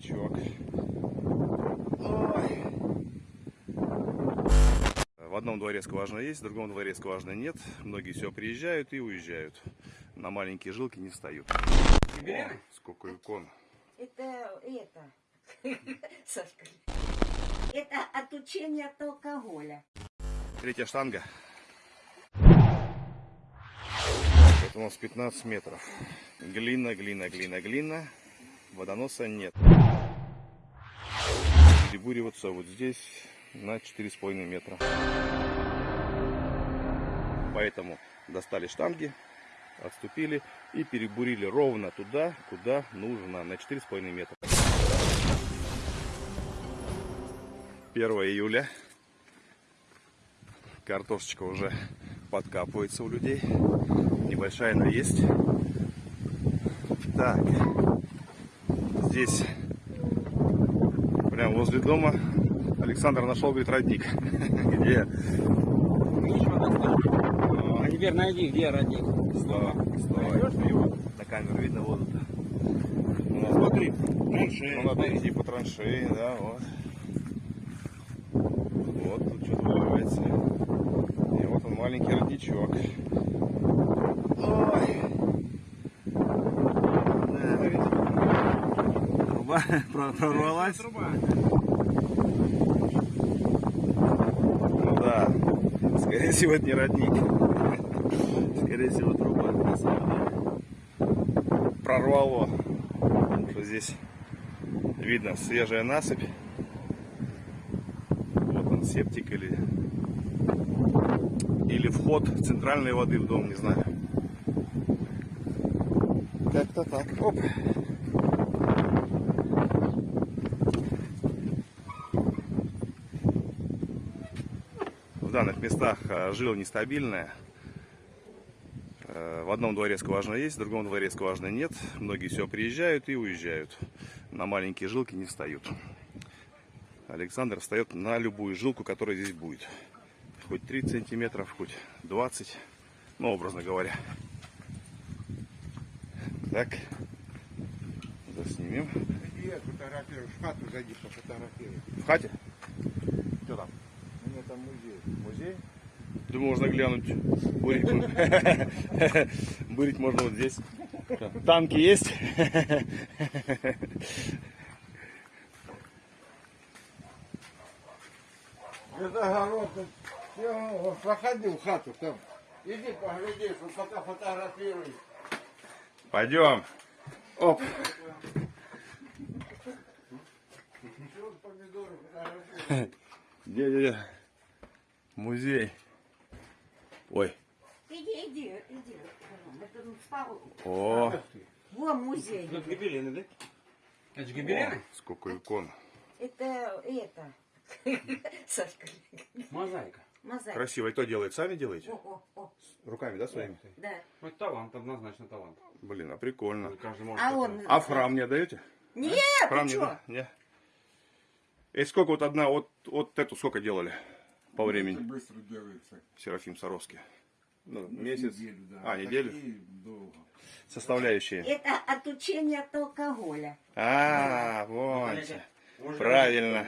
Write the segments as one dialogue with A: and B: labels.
A: родничок. Ой. В одном дворе скважина есть, в другом дворе скважины нет. Многие все приезжают и уезжают. На маленькие жилки не встают. О, сколько икон.
B: Это, это, Сашка, это отучение от алкоголя.
A: Третья штанга. Это у нас 15 метров. Глина, глина, глина, глина. Водоноса нет. Перебуриваться вот здесь на 4,5 метра. Поэтому достали штанги, отступили и перебурили ровно туда, куда нужно, на 4,5 метра. 1 июля. Картошечка уже подкапывается у людей. Небольшая, но есть. Так. Здесь, прямо возле дома, Александр нашел, говорит, родник. Где?
C: А теперь найди, где родник.
A: Слава. Его на камеру видно воду. Ну, смотри, траншеи. Ну, надо идти по траншеи, да, вот. Вот тут что-то валяется. И вот он маленький родничок. Ой. Да, видите? Труба про- прорвалась. Ну да, скорее всего это не родник. Скорее всего труба на самом деле. Прорвало. Потому что здесь видно свежая насыпь. Вот он септик или или вход центральной воды в дом, не знаю. Как-то так. Оп. В данных местах а, жила нестабильная. Э, В одном дворе скважина есть, в другом дворе скважины нет. Многие все приезжают и уезжают. На маленькие жилки не встают. Александр встает на любую жилку, которая здесь будет. Хоть 30 сантиметров, хоть 20. Ну, образно говоря. Так. Заснимем.
D: Иди, фотографируй, в хату зайди, пофотографируй.
A: В хате? Что там?
D: Меня там музей.
A: Музей? Думаю, можно глянуть. Бурить, Бурить можно вот здесь. Танки есть?
D: Это огород, я в хату там. Иди погляди, пока фотографируй.
A: Пойдем. Оп. Где, где, где? Музей. Ой.
B: Иди, иди, иди. Это ну, спал.
A: О,
B: Вон музей.
C: Тут гобелены, да? Это же
A: о,
C: гобелены?
A: сколько икон.
B: Это, это, Сашка,
C: Мозаика.
B: мозаика.
A: Красиво. И кто делает? Сами делаете?
B: О, о, о,
A: Руками, да, своими?
B: да.
C: Ну, талант, однозначно талант.
A: Блин, а прикольно.
C: Каждый может
B: А он...
A: А в храм не отдаете?
B: Нет,
A: Храм
B: ты
A: не,
B: чё?
A: да? Не. И сколько вот одна, вот, вот эту сколько делали по
D: Это
A: времени?
D: быстро делается.
A: Серафим Саровский. Ну, месяц.
D: Неделю, да.
A: А, неделю?
D: Такие долго.
A: Составляющие.
B: Это отучение от алкоголя.
A: А,
C: Ну,
A: вот.
C: знаете, может,
A: Правильно.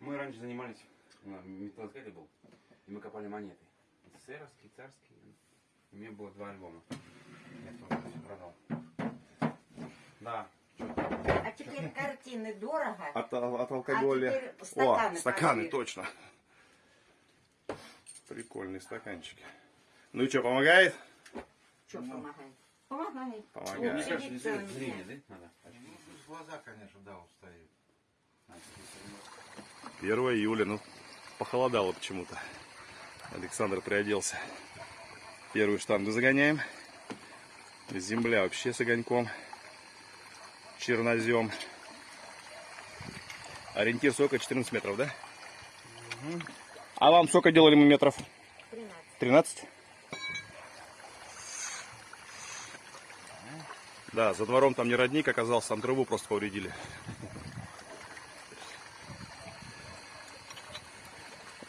C: Мы раньше занимались, ну, металлоискатель был, и мы копали монеты. СССРовские, царские. У меня было два альбома. Я тоже все продал. Да.
B: А теперь картины дорого.
A: От, от алкоголя.
B: А теперь
A: О,
B: стаканы
A: стаканы, точно. Прикольные стаканчики. Ну и что, помогает?
B: Что помогает? Помогает.
A: Помогает.
B: Он сидит целыми
C: Зрение, да?
D: Ну, глаза, конечно, да, устают.
A: 1 июля, ну, похолодало почему-то. Александр приоделся. Первую штангу загоняем. Земля вообще с огоньком. Чернозем. Ориентир сколько? 14 метров, да? А вам сколько делали мы метров?
B: 13.
A: 13? Да, за двором там не родник оказался, там трубу просто повредили.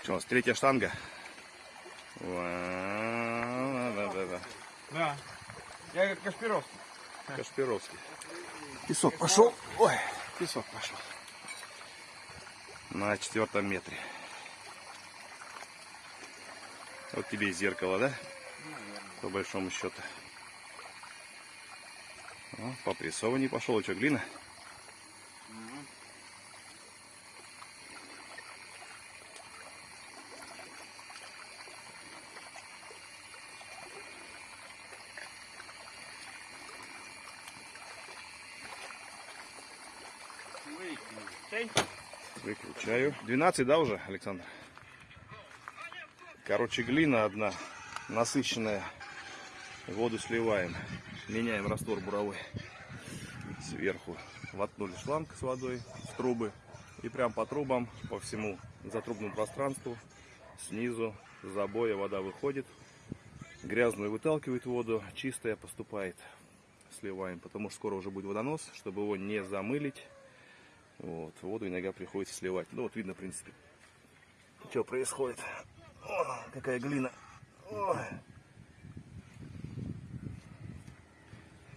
A: Что у нас, третья штанга? Да-да-да.
C: Да. Я как Кашпировский.
A: Кашпировский. Песок пошел. Ой. Песок пошел. На четвертом метре. Вот тебе и зеркало, да? По большому счету. О, по прессованию пошел. Что, глина? Выключаю. 12, да, уже, Александр? Короче, глина одна, насыщенная. Воду сливаем. Меняем раствор буровой. Сверху воткнули шланг с водой в трубы. И прям по трубам, по всему затрубному пространству, снизу забоя вода выходит. Грязную выталкивает воду, чистая поступает. Сливаем, потому что скоро уже будет водонос, чтобы его не замылить. Вот, воду иногда приходится сливать. Ну вот видно, в принципе, что происходит. О, какая глина. Ой.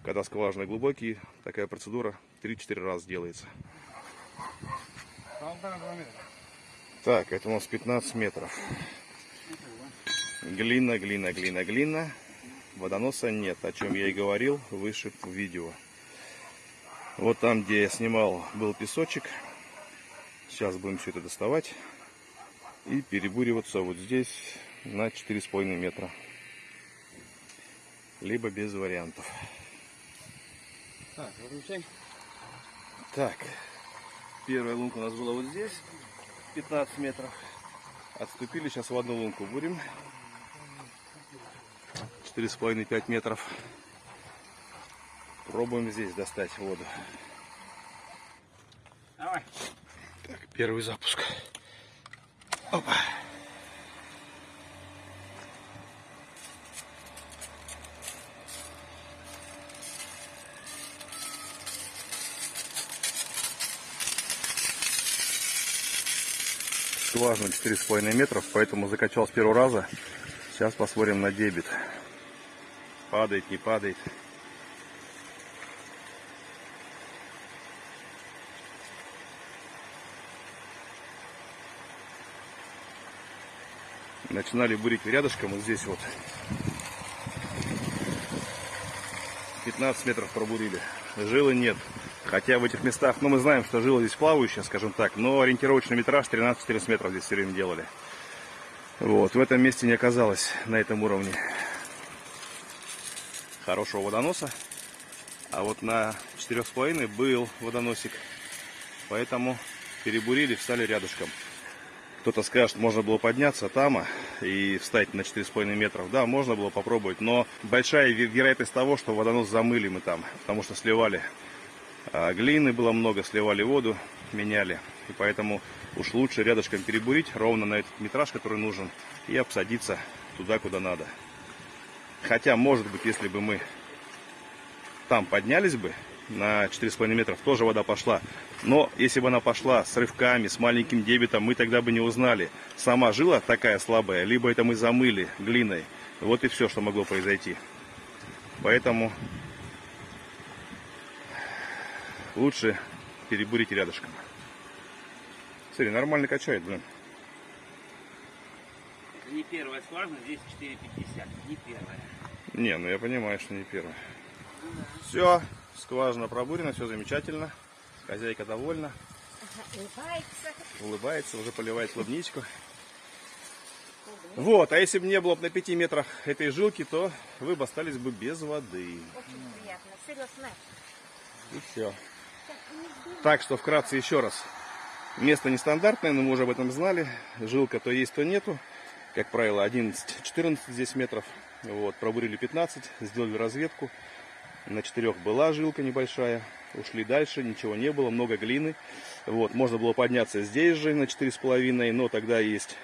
A: Когда скважины глубокие, такая процедура 3-4 раза делается. Так, это у нас 15 метров. Глина, глина, глина, глина. Водоноса нет, о чем я и говорил выше в видео. Вот там, где я снимал, был песочек. Сейчас будем все это доставать. И перебуриваться вот здесь на 4,5 метра. Либо без вариантов.
C: Так, выключай.
A: Так, первая лунка у нас была вот здесь, 15 метров. Отступили, сейчас в одну лунку будем. 4,5-5 метров. Пробуем здесь достать воду.
C: Давай.
A: Так, первый запуск. Опа. Скважина 4,5 метров, поэтому закачал с первого раза. Сейчас посмотрим на дебет. Падает, не падает. Начинали бурить рядышком, вот здесь вот. 15 метров пробурили. Жилы нет. Хотя в этих местах, ну мы знаем, что жила здесь плавающая, скажем так, но ориентировочный метраж 13-14 метров здесь все время делали. Вот, в этом месте не оказалось на этом уровне хорошего водоноса. А вот на 4,5 был водоносик. Поэтому перебурили, встали рядышком. Кто-то скажет, можно было подняться там и встать на 4,5 метров. Да, можно было попробовать, но большая вероятность того, что водонос замыли мы там, потому что сливали а, глины было много, сливали воду, меняли. И поэтому уж лучше рядышком перебурить ровно на этот метраж, который нужен, и обсадиться туда, куда надо. Хотя, может быть, если бы мы там поднялись бы, на 4,5 метров тоже вода пошла. Но если бы она пошла с рывками, с маленьким дебетом, мы тогда бы не узнали. Сама жила такая слабая, либо это мы замыли глиной. Вот и все, что могло произойти. Поэтому лучше перебурить рядышком. Смотри, нормально качает, блин.
C: Это не первая скважина, здесь 4,50. Не первая.
A: Не, ну я понимаю, что не первая. Все, скважина пробурена, все замечательно. Хозяйка довольна.
B: Улыбается.
A: Улыбается, уже поливает клубничку. Вот, а если бы не было бы на 5 метрах этой жилки, то вы бы остались бы без воды.
B: Очень приятно. Серьезно.
A: И все. Так что вкратце еще раз. Место нестандартное, но мы уже об этом знали. Жилка то есть, то нету. Как правило, 11-14 здесь метров. Вот, пробурили 15, сделали разведку. На четырех была жилка небольшая. Ушли дальше, ничего не было, много глины. Вот, можно было подняться здесь же на 4,5, но тогда есть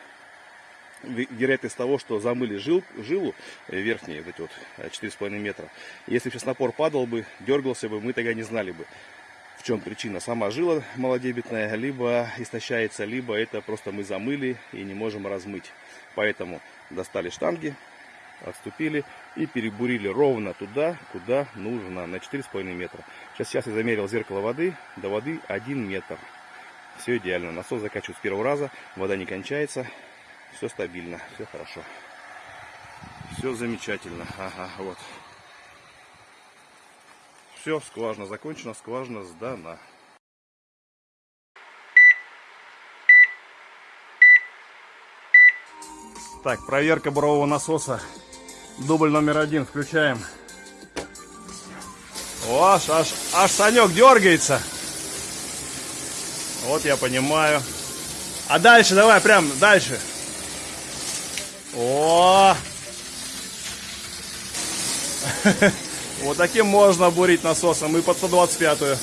A: вероятность того, что замыли жил, жилу э, верхние, вот эти вот 4,5 метра. Если сейчас напор падал бы, дергался бы, мы тогда не знали бы, в чем причина. Сама жила малодебетная, либо истощается, либо это просто мы замыли и не можем размыть. Поэтому достали штанги, отступили и перебурили ровно туда, куда нужно, на 4,5 метра. Сейчас, сейчас я замерил зеркало воды, до воды 1 метр. Все идеально. Насос закачивают с первого раза, вода не кончается, все стабильно, все хорошо. Все замечательно. Ага, вот. Все, скважина закончена, скважина сдана. Так, проверка бурового насоса. Дубль номер один включаем. О, аж, аж, аж Санек дергается. Вот я понимаю. А дальше давай, прям дальше. О! Вот таким можно бурить насосом и под 125-ю.